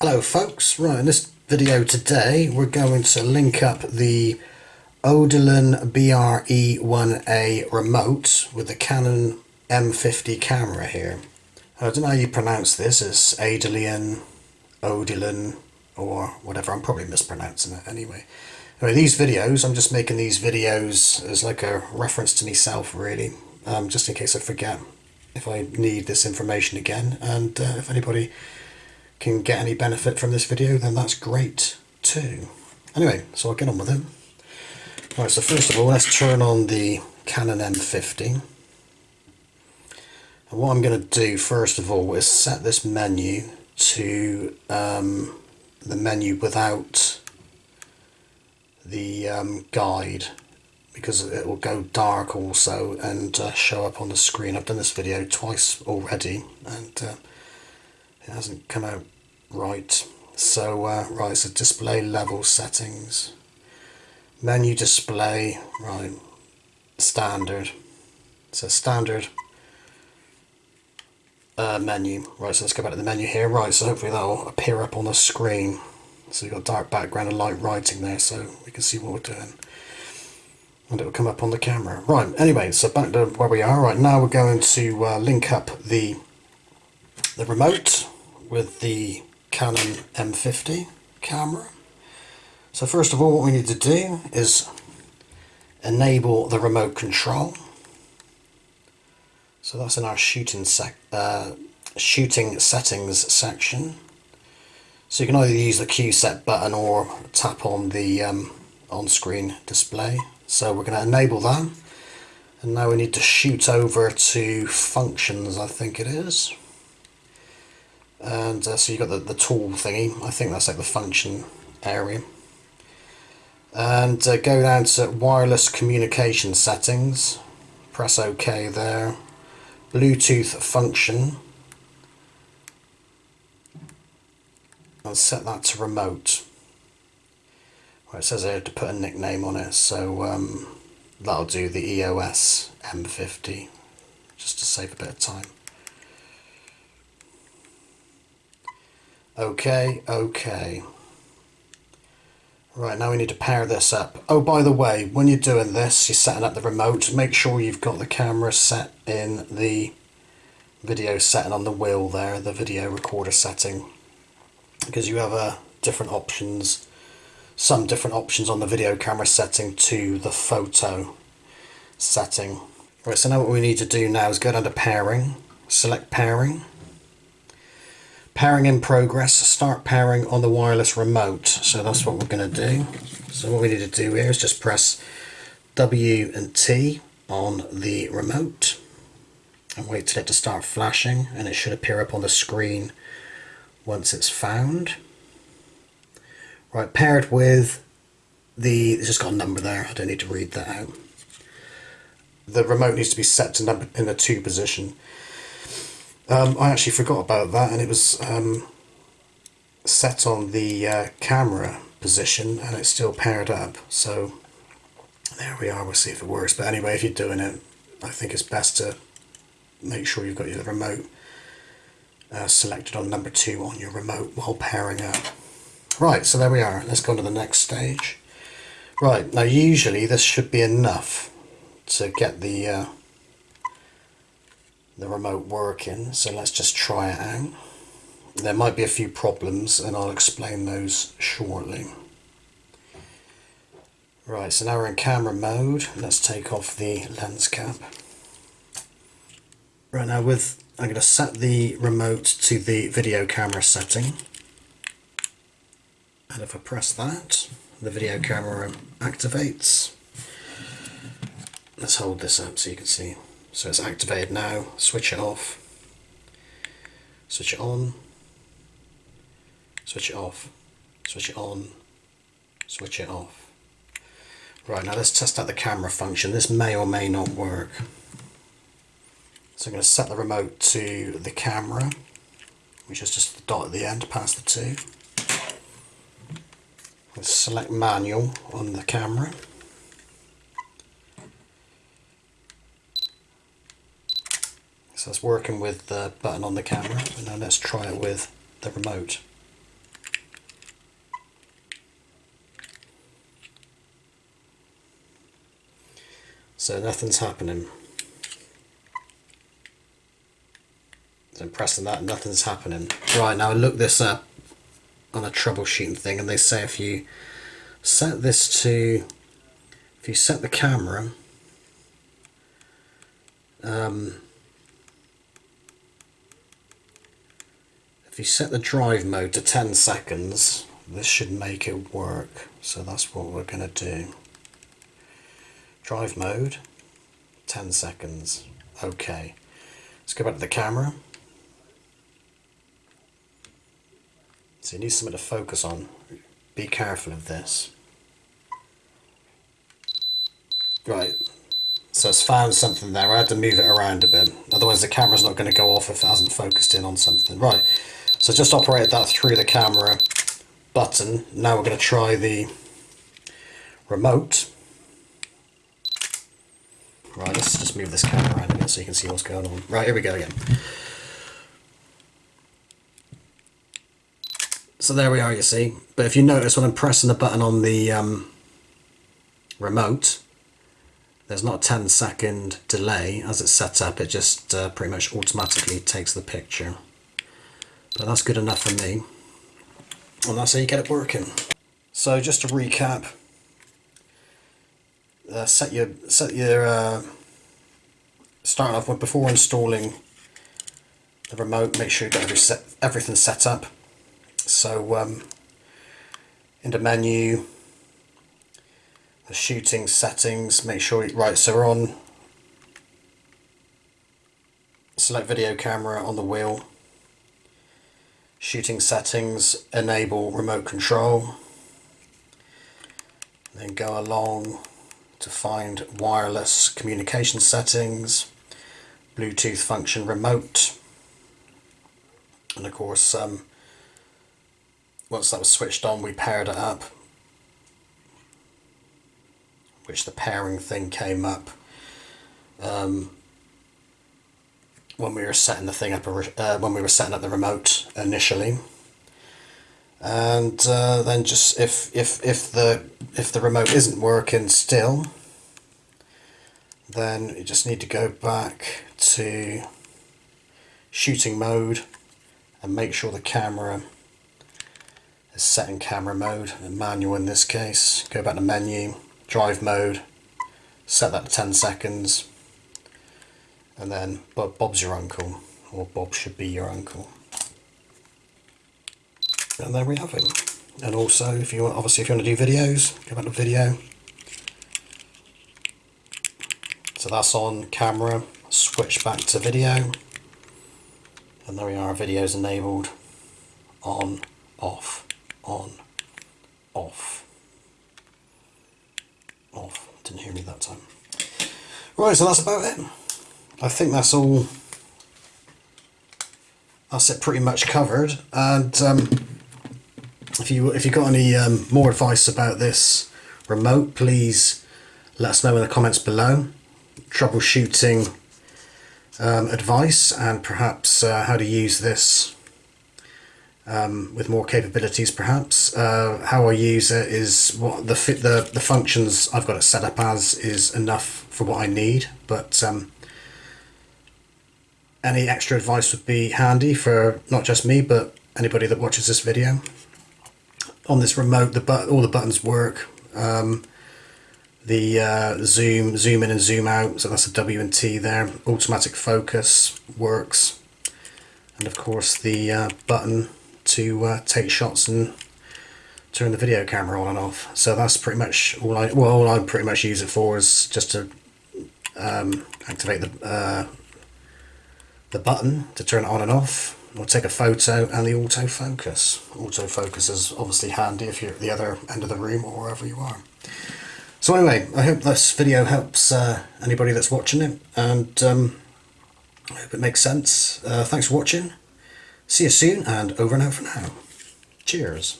Hello folks, right in this video today we're going to link up the Odilon BRE1A remote with the Canon M50 camera here. I don't know how you pronounce this, it's Adelian, Odilon or whatever, I'm probably mispronouncing it anyway. Anyway, these videos, I'm just making these videos as like a reference to myself really, um, just in case I forget if I need this information again and uh, if anybody can get any benefit from this video, then that's great too. Anyway, so I'll get on with it. Right, so first of all, let's turn on the Canon M50. And what I'm going to do first of all is set this menu to um, the menu without the um, guide because it will go dark also and uh, show up on the screen. I've done this video twice already and uh, it hasn't come out right. So uh, right so display level settings. Menu display right standard. So standard uh, menu. Right so let's go back to the menu here. Right so hopefully that'll appear up on the screen. So you've got dark background and light writing there so we can see what we're doing. And it will come up on the camera. Right anyway so back to where we are. Right now we're going to uh, link up the the remote with the Canon M50 camera. So first of all what we need to do is enable the remote control. So that's in our shooting, sec uh, shooting settings section. So you can either use the Q set button or tap on the um, on-screen display. So we're going to enable that. And now we need to shoot over to functions, I think it is and uh, so you've got the, the tool thingy. I think that's like the function area. And uh, go down to wireless communication settings. Press OK there. Bluetooth function. And set that to remote. Well, it says I have to put a nickname on it so um, that'll do the EOS M50 just to save a bit of time Okay, okay. Right, now we need to pair this up. Oh, by the way, when you're doing this, you're setting up the remote, make sure you've got the camera set in the video setting on the wheel there, the video recorder setting. Because you have uh, different options, some different options on the video camera setting to the photo setting. Right, so now what we need to do now is go down to pairing, select pairing pairing in progress start pairing on the wireless remote. So that's what we're going to do. So what we need to do here is just press W and T on the remote and wait till it to start flashing and it should appear up on the screen once it's found. Right paired with the it's just got a number there. I don't need to read that out. The remote needs to be set to number in the two position um, I actually forgot about that and it was um, set on the uh, camera position and it's still paired up so there we are. We'll see if it works. But anyway if you're doing it I think it's best to make sure you've got your remote uh, selected on number two on your remote while pairing up. Right so there we are. Let's go on to the next stage. Right now usually this should be enough to get the uh, the remote working so let's just try it out. There might be a few problems and I'll explain those shortly. Right so now we're in camera mode. Let's take off the lens cap. Right now with I'm going to set the remote to the video camera setting. And if I press that the video camera activates. Let's hold this up so you can see so it's activated now, switch it off, switch it on, switch it off, switch it on, switch it off. Right, now let's test out the camera function. This may or may not work. So I'm going to set the remote to the camera, which is just the dot at the end past the two. Select manual on the camera. So it's working with the button on the camera, but now let's try it with the remote. So nothing's happening. So I'm pressing that nothing's happening. Right, now I looked this up on a troubleshooting thing and they say if you set this to, if you set the camera, um, if you set the drive mode to 10 seconds, this should make it work. So that's what we're going to do. Drive mode, 10 seconds. Okay. Let's go back to the camera. So you need something to focus on. Be careful of this. Right. So it's found something there. I had to move it around a bit. Otherwise the camera's not going to go off if it hasn't focused in on something. Right. So just operated that through the camera button. Now we're going to try the remote. Right, let's just move this camera around a bit so you can see what's going on. Right, here we go again. So there we are, you see. But if you notice when I'm pressing the button on the um, remote, there's not a 10 second delay as it's set up. It just uh, pretty much automatically takes the picture. But that's good enough for me. And that's how you get it working. So just to recap, uh, set your set your uh, starting off with before installing the remote. Make sure you got every set, everything set up. So um, into menu, the shooting settings. Make sure right. So we're on select video camera on the wheel. Shooting settings, enable remote control. Then go along to find wireless communication settings, Bluetooth function remote, and of course um, once that was switched on we paired it up, which the pairing thing came up um, when we were setting the thing up, uh, when we were setting up the remote initially. And uh, then just if if if the if the remote isn't working still then you just need to go back to shooting mode and make sure the camera is set in camera mode manual in this case. Go back to menu drive mode set that to 10 seconds and then Bob's your uncle or Bob should be your uncle. And there we have him and also if you want obviously if you want to do videos go back to video. So that's on camera switch back to video. And there we are videos enabled. On off on off off didn't hear me that time. Right so that's about it. I think that's all that's it pretty much covered. And um, if you if you got any um, more advice about this remote, please let us know in the comments below. Troubleshooting um, advice and perhaps uh, how to use this um, with more capabilities perhaps. Uh, how I use it is what the, fit the the functions I've got it set up as is enough for what I need but um, any extra advice would be handy for not just me but anybody that watches this video on this remote, the but all the buttons work. Um, the uh, zoom, zoom in and zoom out, so that's a W and T there. Automatic focus works. And of course the uh, button to uh, take shots and turn the video camera on and off. So that's pretty much all I, well, all I pretty much use it for is just to um, activate the, uh, the button to turn it on and off We'll take a photo and the autofocus. Autofocus is obviously handy if you're at the other end of the room or wherever you are. So anyway, I hope this video helps uh, anybody that's watching it and um, I hope it makes sense. Uh, thanks for watching. See you soon and over and out for now. Cheers.